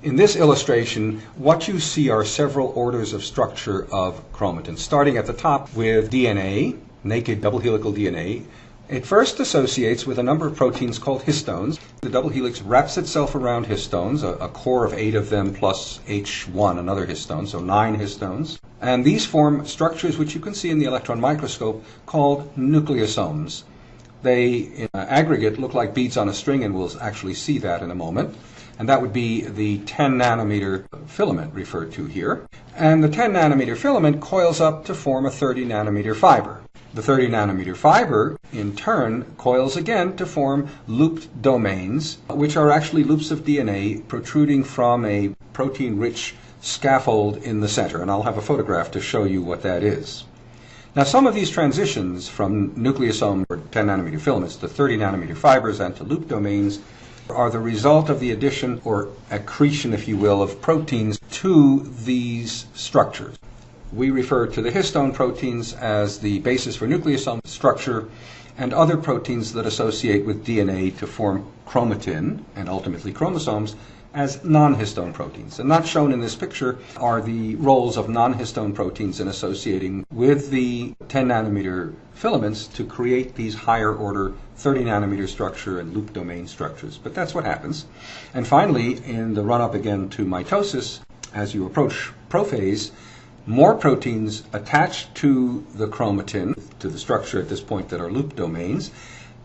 In this illustration, what you see are several orders of structure of chromatin, starting at the top with DNA, naked double helical DNA. It first associates with a number of proteins called histones. The double helix wraps itself around histones, a, a core of eight of them plus H1, another histone, so nine histones. And these form structures which you can see in the electron microscope called nucleosomes. They, in aggregate, look like beads on a string, and we'll actually see that in a moment and that would be the 10 nanometer filament referred to here. And the 10 nanometer filament coils up to form a 30 nanometer fiber. The 30 nanometer fiber, in turn, coils again to form looped domains, which are actually loops of DNA protruding from a protein rich scaffold in the center. And I'll have a photograph to show you what that is. Now, some of these transitions from nucleosome or 10 nanometer filaments to 30 nanometer fibers and to loop domains are the result of the addition or accretion, if you will, of proteins to these structures. We refer to the histone proteins as the basis for nucleosome structure and other proteins that associate with DNA to form chromatin and ultimately chromosomes as non-histone proteins. And not shown in this picture are the roles of non-histone proteins in associating with the 10 nanometer filaments to create these higher order 30 nanometer structure and loop domain structures. But that's what happens. And finally, in the run up again to mitosis, as you approach prophase, more proteins attach to the chromatin, to the structure at this point that are loop domains,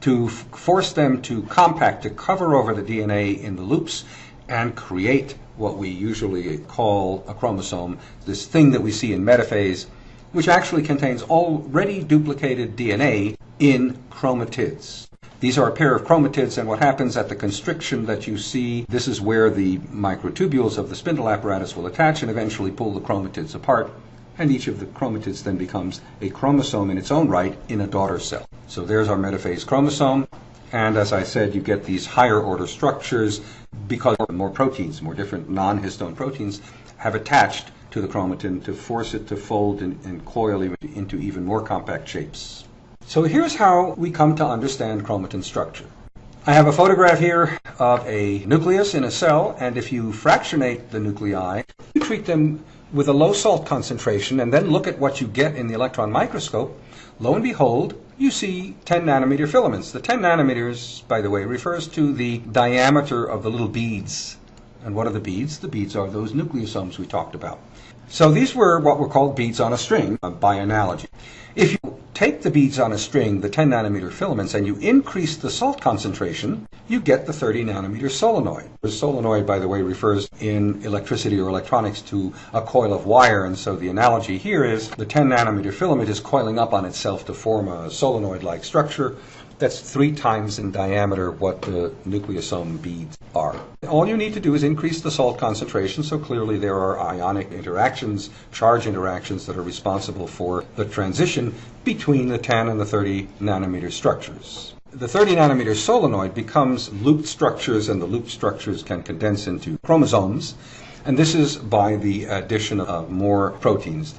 to force them to compact, to cover over the DNA in the loops and create what we usually call a chromosome, this thing that we see in metaphase, which actually contains already duplicated DNA in chromatids. These are a pair of chromatids, and what happens at the constriction that you see, this is where the microtubules of the spindle apparatus will attach and eventually pull the chromatids apart, and each of the chromatids then becomes a chromosome in its own right in a daughter cell. So there's our metaphase chromosome, and as I said, you get these higher order structures because more proteins, more different non-histone proteins, have attached to the chromatin to force it to fold and, and coil into even more compact shapes. So here's how we come to understand chromatin structure. I have a photograph here of a nucleus in a cell, and if you fractionate the nuclei, you treat them with a low salt concentration and then look at what you get in the electron microscope, lo and behold, you see 10 nanometer filaments. The 10 nanometers, by the way, refers to the diameter of the little beads. And what are the beads? The beads are those nucleosomes we talked about. So these were what were called beads on a string, by analogy. If you take the beads on a string, the 10 nanometer filaments, and you increase the salt concentration, you get the 30 nanometer solenoid. The solenoid, by the way, refers in electricity or electronics to a coil of wire, and so the analogy here is the 10 nanometer filament is coiling up on itself to form a solenoid-like structure that's three times in diameter what the nucleosome beads are. All you need to do is increase the salt concentration, so clearly there are ionic interactions, charge interactions that are responsible for the transition between the 10 and the 30 nanometer structures. The 30 nanometer solenoid becomes looped structures, and the looped structures can condense into chromosomes. And this is by the addition of more proteins.